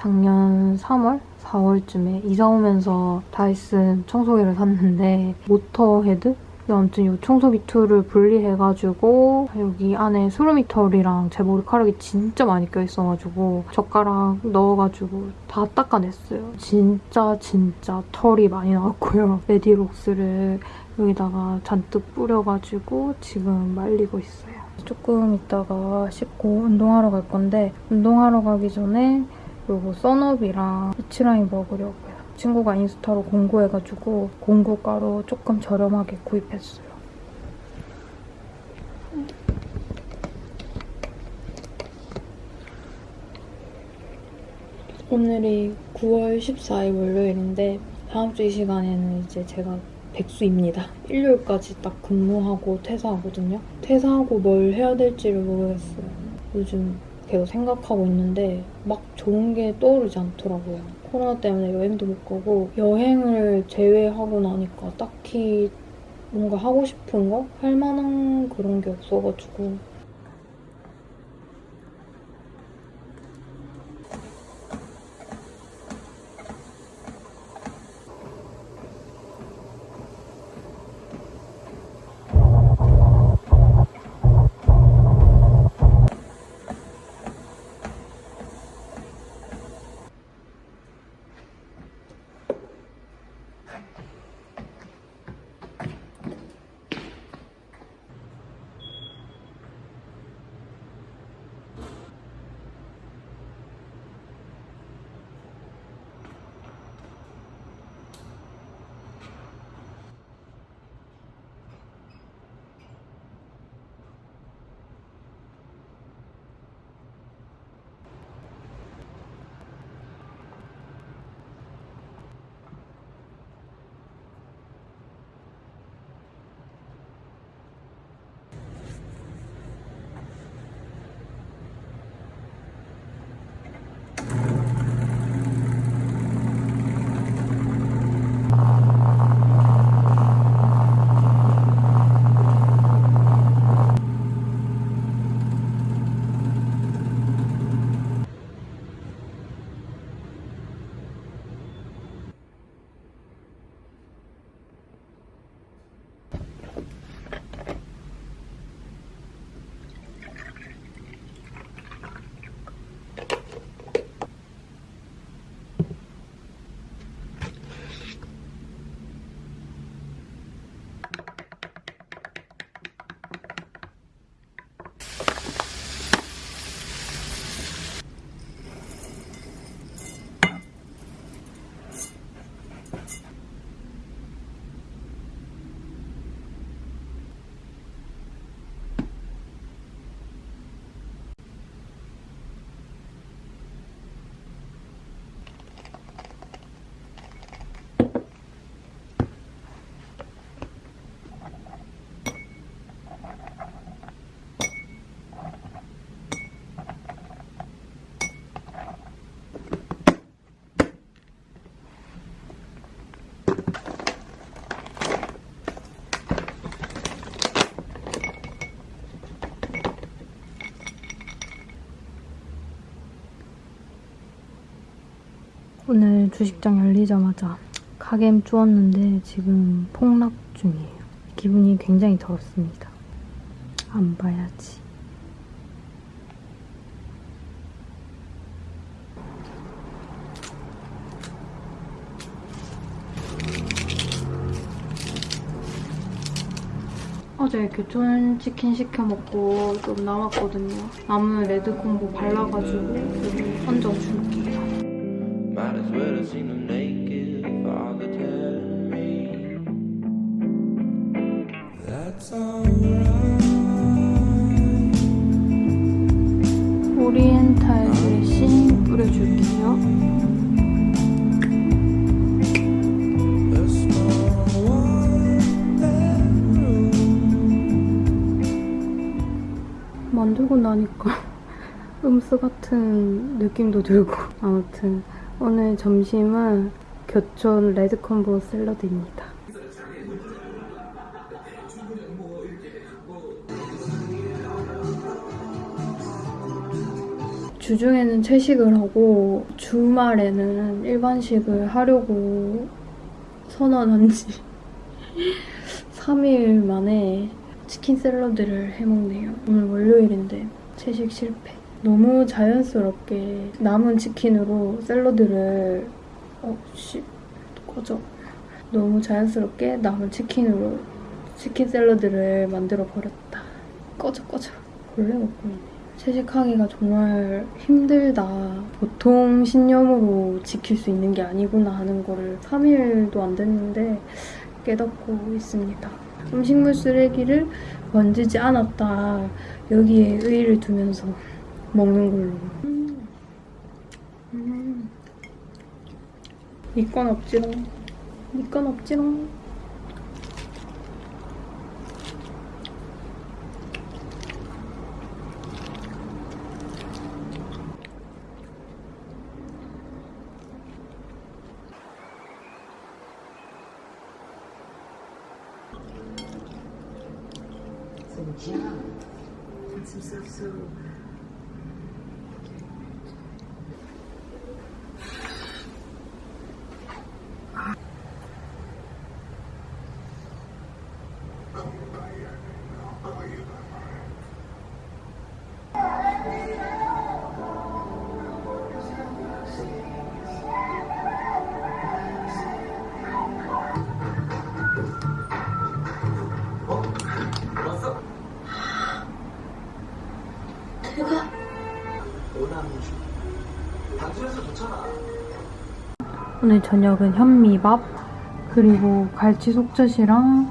작년 3월? 4월쯤에 이사 오면서 다이슨 청소기를 샀는데 모터 헤드? 아무튼 이 청소기 tool을 분리해가지고 여기 안에 수루미 털이랑 제 머리카락이 진짜 많이 껴있어가지고 젓가락 넣어가지고 다 닦아냈어요. 진짜 진짜 털이 많이 나왔고요. 레디록스를 여기다가 잔뜩 뿌려가지고 지금 말리고 있어요. 조금 있다가 씻고 운동하러 갈 건데 운동하러 가기 전에 요거 썬업이랑 비치라인 먹으려고요. 친구가 인스타로 공구해가지고 공구가루 조금 저렴하게 구입했어요. 오늘이 9월 14일 월요일인데 다음 주 이 시간에는 이제 제가 백수입니다. 일요일까지 딱 근무하고 퇴사하거든요. 퇴사하고 뭘 해야 될지를 모르겠어요. 요즘 계속 생각하고 있는데 막 좋은 게 떠오르지 않더라고요. 코로나 때문에 여행도 못 가고 여행을 제외하고 나니까 딱히 뭔가 하고 싶은 거? 할 만한 그런 게 없어가지고 오늘 주식장 열리자마자 가겜 주웠는데 지금 폭락 중이에요. 기분이 굉장히 더럽습니다. 안 봐야지. 어제 교촌 치킨 시켜 먹고 좀 남았거든요. 남은 레드 콤보 발라가지고 여기 얹어줄게요. Might as well have seen them naked father telling me that's alright. 오리엔탈 드레싱 뿌려줄게요. 만들고 나니까 음스 같은 느낌도 들고 아무튼 오늘 점심은 교촌 레드콤보 샐러드입니다. 주중에는 채식을 하고 주 주말에는 일반식을 하려고 선언한 지 3일 만에 치킨 샐러드를 해먹네요. 오늘 월요일인데 채식 실패. 너무 자연스럽게 남은 치킨으로 샐러드를 어, 씨, 꺼져. 너무 자연스럽게 남은 치킨으로 치킨 샐러드를 만들어 버렸다. 꺼져 꺼져. 원래 먹고 있네. 채식하기가 정말 힘들다. 보통 신념으로 지킬 수 있는 게 아니구나 하는 거를 3일도 안 됐는데 깨닫고 있습니다. 음식물 쓰레기를 만지지 않았다. 여기에 의의를 두면서 먹는 걸로. 음. 음. 이건 없지롱. 이건 없지롱. So John finds so 오늘 저녁은 현미밥 그리고 갈치 속젓이랑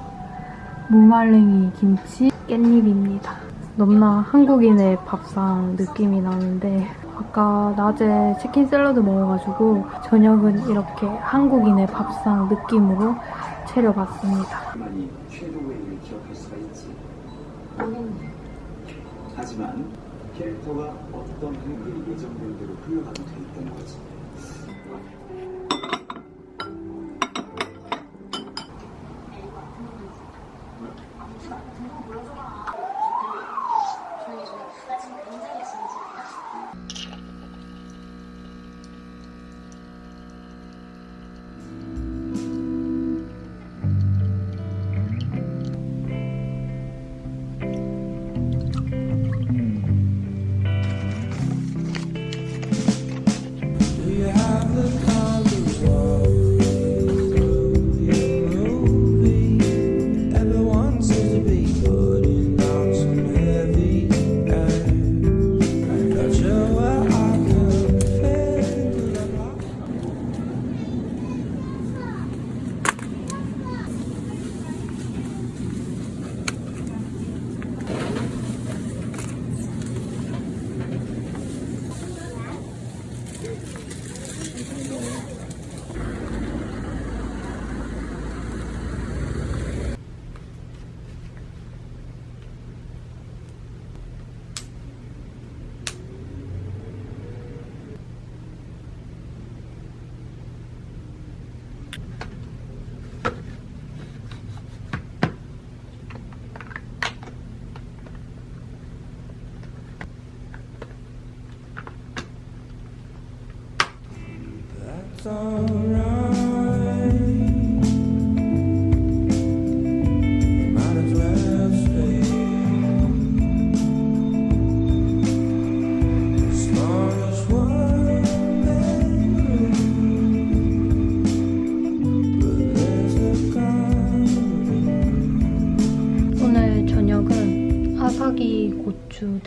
무말랭이 김치 깻잎입니다. 넘나 한국인의 밥상 느낌이 나는데 아까 낮에 치킨 샐러드 먹어가지고 저녁은 이렇게 한국인의 밥상 느낌으로 차려봤습니다. 많이 최고의 일을 기억할 수가 있지. 하지만 캐릭터가 어떤 한글이 예정된 대로 있다는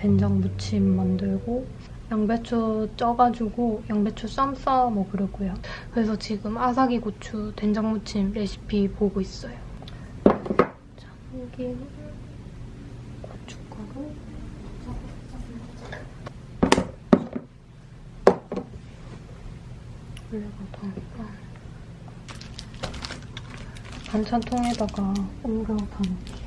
된장 무침 만들고 양배추 쪄가지고 양배추 쌈 싸 먹으려고요. 그래서 지금 아사기 고추 된장 무침 레시피 보고 있어요. 참기름, 고춧가루, 올려가다 반찬통에다가 담을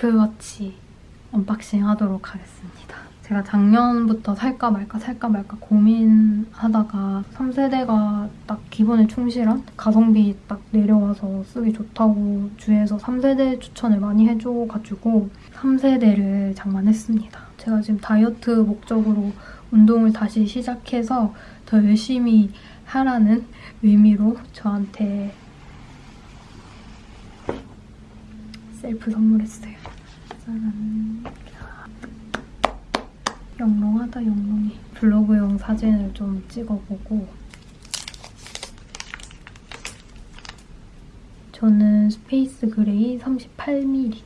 애플워치 unboxing 하도록 하겠습니다. 제가 작년부터 살까 말까 살까 말까 고민하다가 3세대가 딱 기본에 충실한 가성비 딱 내려와서 쓰기 좋다고 주위에서 3세대 추천을 많이 해줘가지고 3세대를 장만했습니다. 제가 지금 다이어트 목적으로 운동을 다시 시작해서 더 열심히 하라는 의미로 저한테 셀프 선물했어요. 짜잔. 영롱하다 영롱해. 블로그용 사진을 좀 찍어보고 저는 space gray 38mm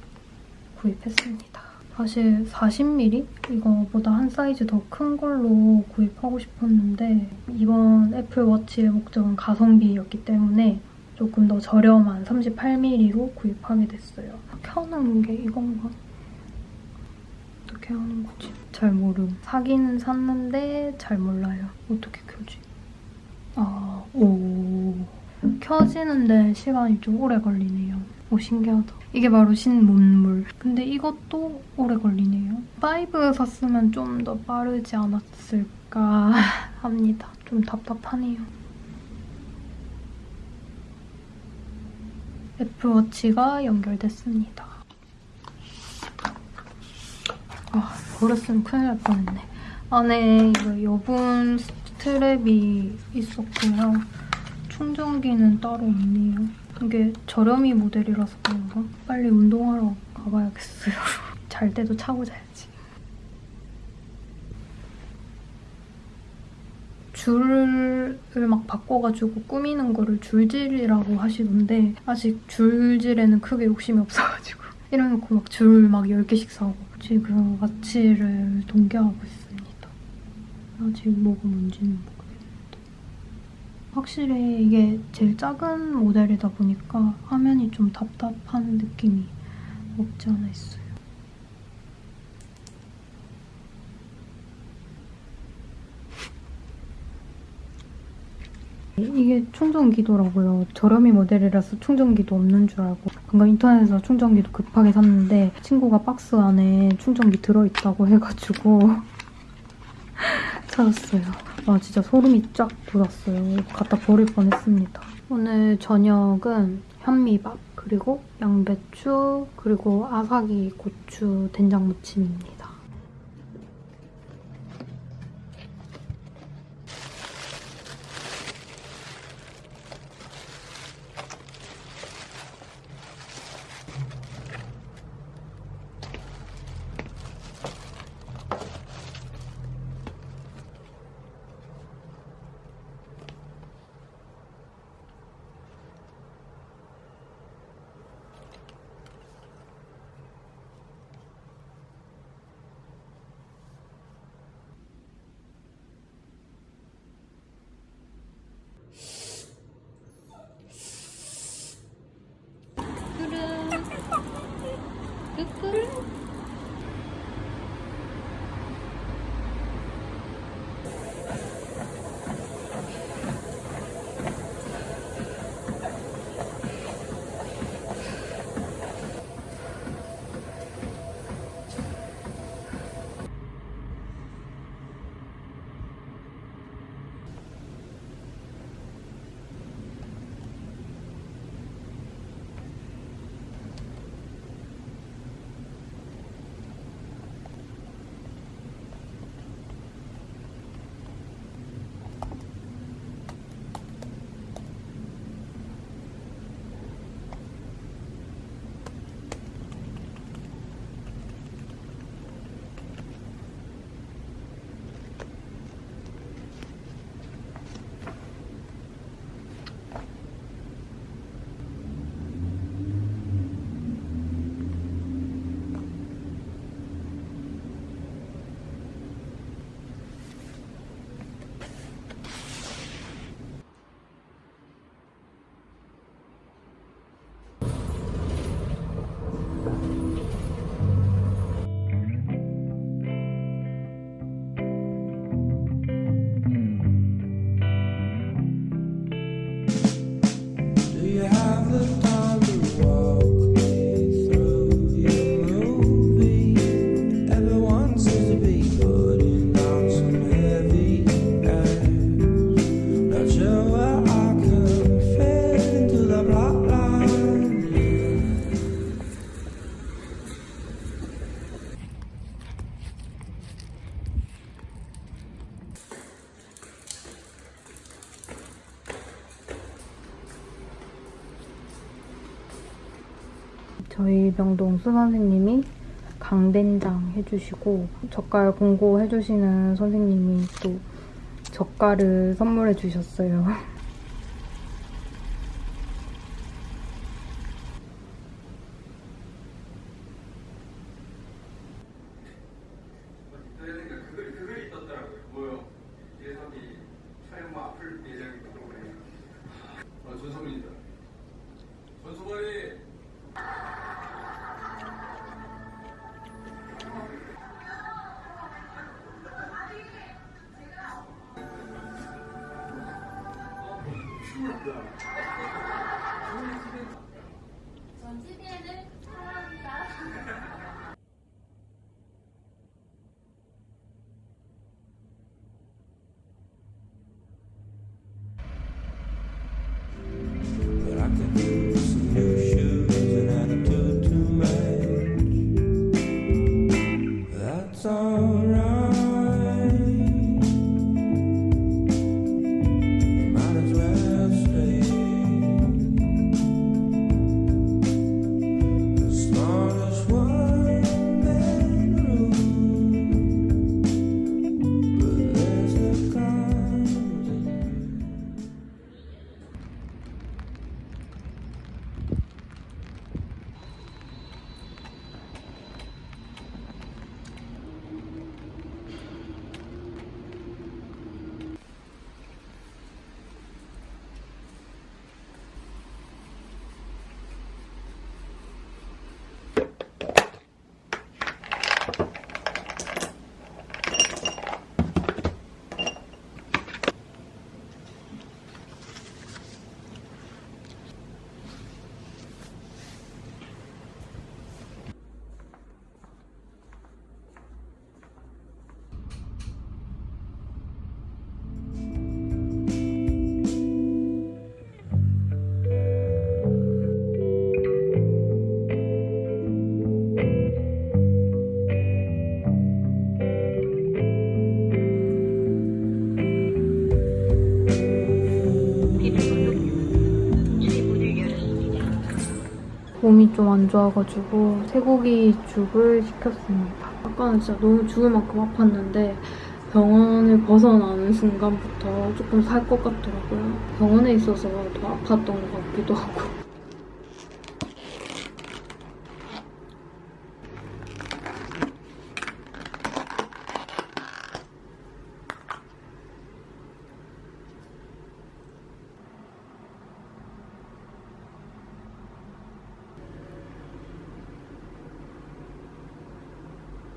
구입했습니다. 사실 40mm? 이거보다 한 사이즈 더 큰 걸로 구입하고 싶었는데 이번 애플워치의 목적은 가성비였기 때문에 조금 더 저렴한 38mm로 구입하게 됐어요. 켜는 게 이건가? 어떻게 하는 거지? 잘 모름. 사기는 샀는데 잘 몰라요. 어떻게 켜지? 아, 오. 켜지는데 시간이 좀 오래 걸리네요. 오, 신기하다. 이게 바로 신문물. 근데 이것도 오래 걸리네요. 5 샀으면 좀 더 빠르지 않았을까 합니다. 좀 답답하네요. 애플워치가 연결됐습니다. 아, 버렸으면 큰일 날 뻔했네. 안에 이거 여분 스트랩이 있었고요. 충전기는 따로 없네요. 이게 저렴이 모델이라서 그런가? 빨리 운동하러 가봐야겠어요. 잘 때도 차고 자야지. 줄을 막 바꿔가지고 꾸미는 거를 줄질이라고 하시던데 아직 줄질에는 크게 욕심이 없어가지고 이래놓고 막 줄 막 10개씩 사고 지금 와치를 동계하고 있습니다. 아직 뭐가 뭔지는 모르겠는데 확실히 이게 제일 작은 모델이다 보니까 화면이 좀 답답한 느낌이 없지 않아 있어요. 이게 충전기더라고요. 저렴이 모델이라서 충전기도 없는 줄 알고 방금 인터넷에서 충전기도 급하게 샀는데 친구가 박스 안에 충전기 들어있다고 해가지고 찾았어요. 아 진짜 소름이 쫙 돋았어요. 갖다 버릴 뻔했습니다. 오늘 저녁은 현미밥 그리고 양배추 그리고 아사기 고추 된장 무침입니다. 저희 병동 수 선생님이 강된장 해주시고 젓갈 공고 해주시는 선생님이 또 젓갈을 선물해 주셨어요. 전 몸이 좀 안 좋아가지고 쇠고기 죽을 시켰습니다. 아까는 진짜 너무 죽을 만큼 아팠는데 병원을 벗어나는 순간부터 조금 살 것 같더라고요. 병원에 있어서 더 아팠던 것 같기도 하고.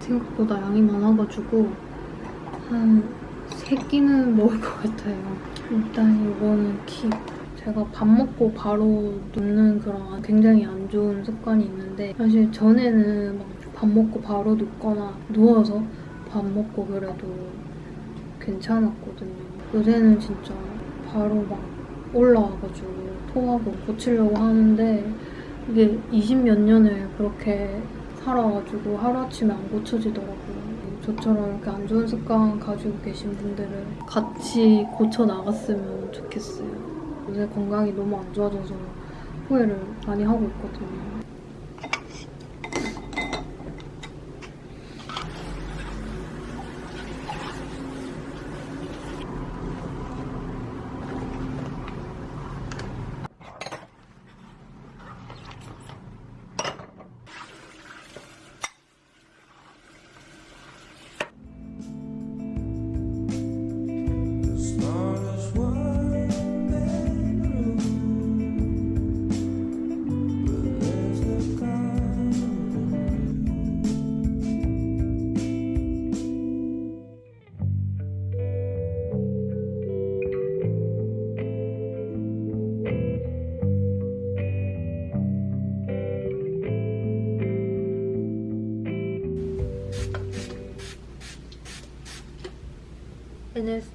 생각보다 양이 많아가지고 한 3끼는 먹을 것 같아요. 일단 이거는 키. 제가 밥 먹고 바로 눕는 그런 굉장히 안 좋은 습관이 있는데 사실 전에는 막 밥 먹고 바로 눕거나 누워서 밥 먹고 그래도 괜찮았거든요. 요새는 진짜 바로 막 올라와가지고 토하고 고치려고 하는데 이게 20 몇 년을 그렇게 살아가지고 하루아침에 안 고쳐지더라고요. 저처럼 이렇게 안 좋은 습관 가지고 계신 분들은 같이 고쳐 나갔으면 좋겠어요. 요새 건강이 너무 안 좋아져서 후회를 많이 하고 있거든요.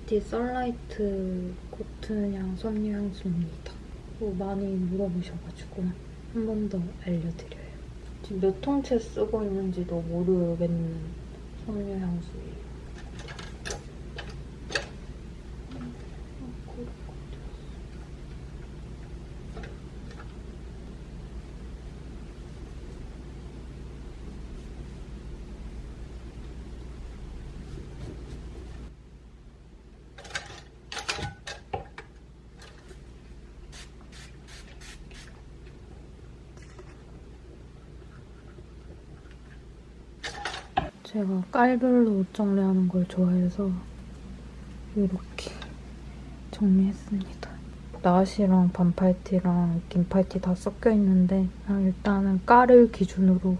NST 썰라이트 코튼 향 섬유 향수입니다. 또 많이 물어보셔가지고 한 번 더 알려드려요. 지금 몇 통째 쓰고 있는지도 모르겠는 섬유 향수예요. 제가 깔별로 옷 정리하는 걸 좋아해서 이렇게 정리했습니다. 나시랑 반팔티랑 긴 팔티 다 섞여 있는데 일단은 깔을 기준으로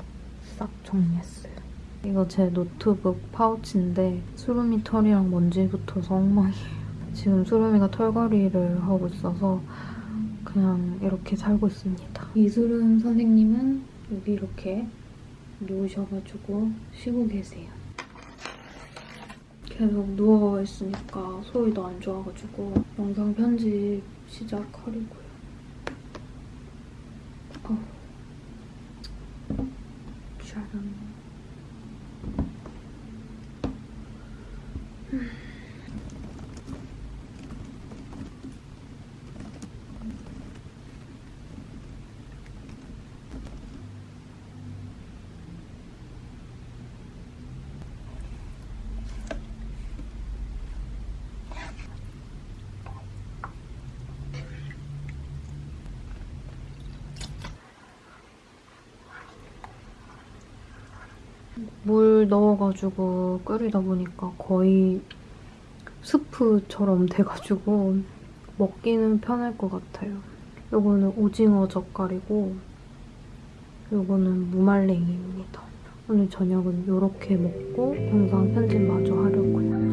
싹 정리했어요. 이거 제 노트북 파우치인데 수루미 털이랑 먼지 붙어서 엉망이에요. 지금 수루미가 털거리를 하고 있어서 그냥 이렇게 살고 있습니다. 이수름 선생님은 여기 이렇게 누우셔가지고 쉬고 계세요. 계속 누워있으니까 소리도 안 좋아가지고 영상 편집 시작하려고요. 어. 짜란. 물 넣어가지고 끓이다 보니까 거의 스프처럼 돼가지고 먹기는 편할 것 같아요. 요거는 오징어 젓갈이고 요거는 무말랭이입니다. 오늘 저녁은 이렇게 먹고 영상 편집 마저 하려고요.